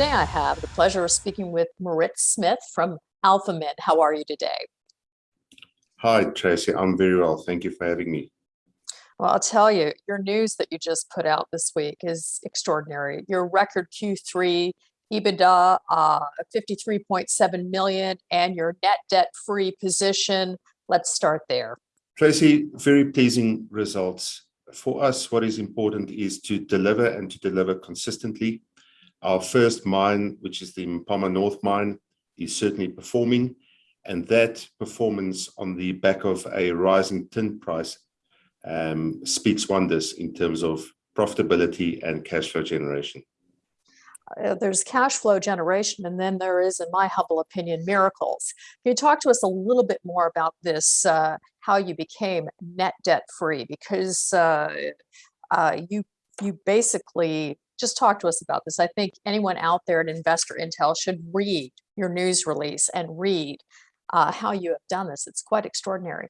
Today I have the pleasure of speaking with Maritz Smith from Alphamin. How are you today? Hi, Tracy. I'm very well. Thank you for having me. Well, I'll tell you, your news that you just put out this week is extraordinary. Your record Q3 EBITDA, uh, 53.7 million, and your net debt-free position. Let's start there. Tracy, very pleasing results. For us, what is important is to deliver and to deliver consistently. Our first mine, which is the Mpama North mine, is certainly performing, and that performance on the back of a rising tin price um, speaks wonders in terms of profitability and cash flow generation. Uh, there's cash flow generation, and then there is, in my humble opinion, miracles. Can you talk to us a little bit more about this, uh, how you became net debt free? Because uh, uh you you basically just talk to us about this. I think anyone out there at Investor Intel should read your news release and read uh, how you have done this. It's quite extraordinary.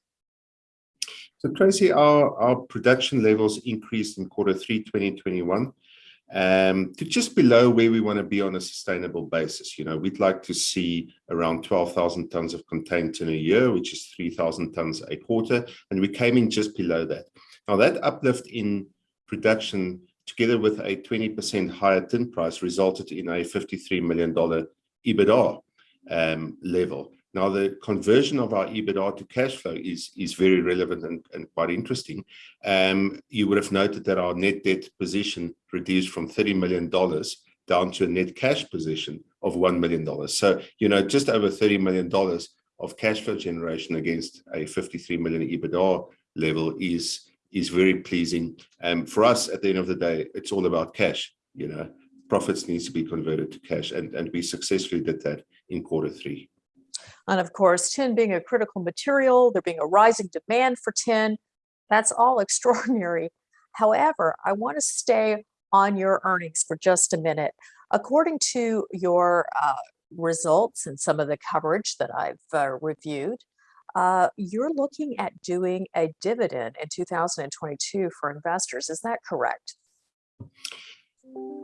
So Tracy, our, our production levels increased in quarter three 2021 um, to just below where we want to be on a sustainable basis. You know, we'd like to see around 12,000 tons of contained tin a year, which is 3,000 tons a quarter, and we came in just below that. Now that uplift in production together with a 20% higher tin price, resulted in a $53 million EBITDA um, level. Now, the conversion of our EBITDA to cash flow is, is very relevant and, and quite interesting. Um, you would have noted that our net debt position reduced from $30 million down to a net cash position of $1 million. So, you know, just over $30 million of cash flow generation against a 53 million EBITDA level is is very pleasing. And for us, at the end of the day, it's all about cash. You know, profits needs to be converted to cash, and and we successfully did that in quarter three. And of course, tin being a critical material, there being a rising demand for tin, that's all extraordinary. However, I want to stay on your earnings for just a minute. According to your uh, results and some of the coverage that I've uh, reviewed, uh, you're looking at doing a dividend in 2022 for investors. Is that correct?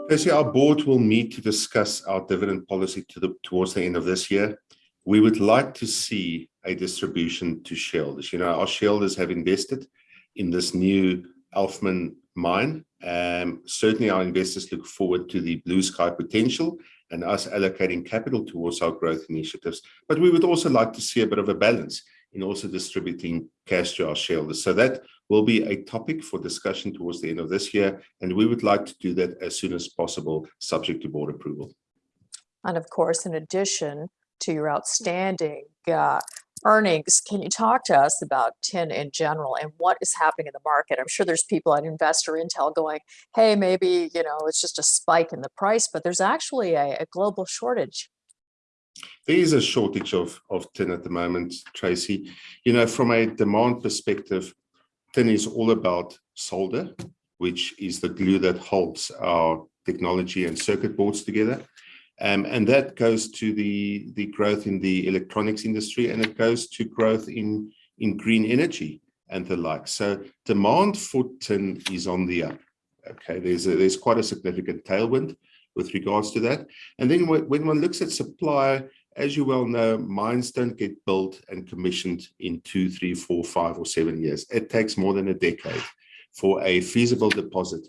Percy, our board will meet to discuss our dividend policy to the, towards the end of this year. We would like to see a distribution to shareholders. You know, our shareholders have invested in this new Alphamin mine. Um, certainly our investors look forward to the blue sky potential and us allocating capital towards our growth initiatives. But we would also like to see a bit of a balance in also distributing cash to our shareholders. So that will be a topic for discussion towards the end of this year, and we would like to do that as soon as possible, subject to board approval. And of course, in addition to your outstanding uh, earnings, can you talk to us about tin in general and what is happening in the market? I'm sure there's people at Investor Intel going, hey, maybe, you know, it's just a spike in the price, but there's actually a, a global shortage. There is a shortage of, of tin at the moment, Tracy. You know, from a demand perspective, tin is all about solder, which is the glue that holds our technology and circuit boards together. Um, and that goes to the, the growth in the electronics industry and it goes to growth in, in green energy and the like. So demand for tin is on the up. Okay, there's a, there's quite a significant tailwind with regards to that. And then when one looks at supply, as you well know, mines don't get built and commissioned in two, three, four, five, or seven years. It takes more than a decade for a feasible deposit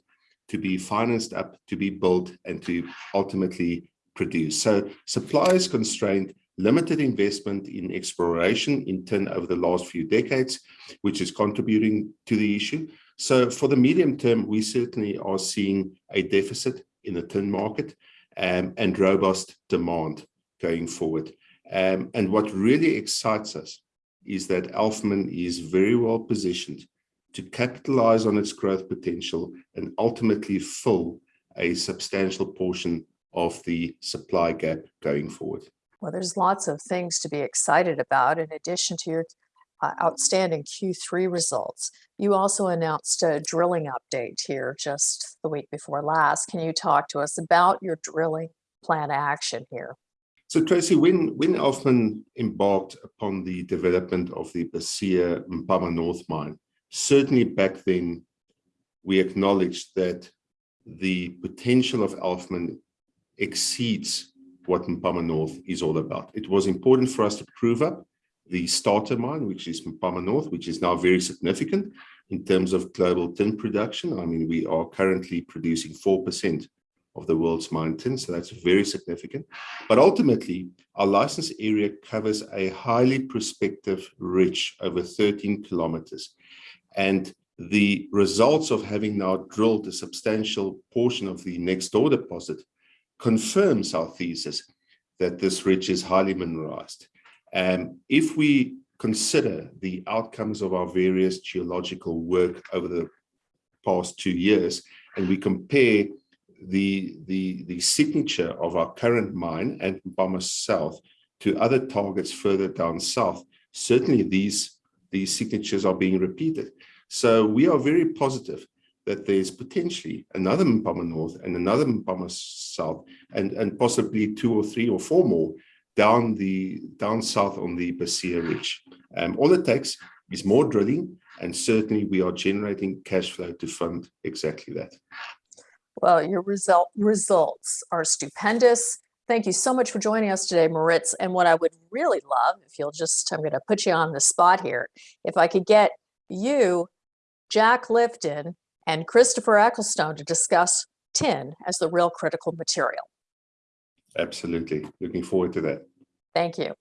to be financed up, to be built, and to ultimately produce. So supply is constrained, limited investment in exploration in tin over the last few decades, which is contributing to the issue. So for the medium term, we certainly are seeing a deficit in the tin market um, and robust demand going forward. Um, and what really excites us is that Alphamin is very well positioned to capitalize on its growth potential and ultimately fill a substantial portion of the supply gap going forward. Well, there's lots of things to be excited about in addition to your uh, outstanding Q3 results. You also announced a drilling update here just the week before last. Can you talk to us about your drilling plan action here? So Tracy, when, when Alphamin embarked upon the development of the Bisie Mpama North mine, certainly back then we acknowledged that the potential of Alphamin exceeds what Mpama North is all about. It was important for us to prove up the starter mine, which is Mpama North, which is now very significant in terms of global tin production. I mean, we are currently producing 4% of the world's mine tin, so that's very significant. But ultimately, our license area covers a highly prospective ridge over 13 kilometers. And the results of having now drilled a substantial portion of the next door deposit confirms our thesis that this ridge is highly mineralized. And if we consider the outcomes of our various geological work over the past two years, and we compare the, the, the signature of our current mine at Mpama South to other targets further down south, certainly these, these signatures are being repeated. So we are very positive that there's potentially another Mpama North and another Mpama South, and, and possibly two or three or four more down the down south on the Bisie Ridge. Um, all it takes is more drilling, and certainly we are generating cash flow to fund exactly that. Well, your result results are stupendous. Thank you so much for joining us today, Maritz. And what I would really love, if you'll just, I'm going to put you on the spot here, if I could get you, Jack Lifton, and Christopher Ecclestone to discuss tin as the real critical material. Absolutely. Looking forward to that. Thank you.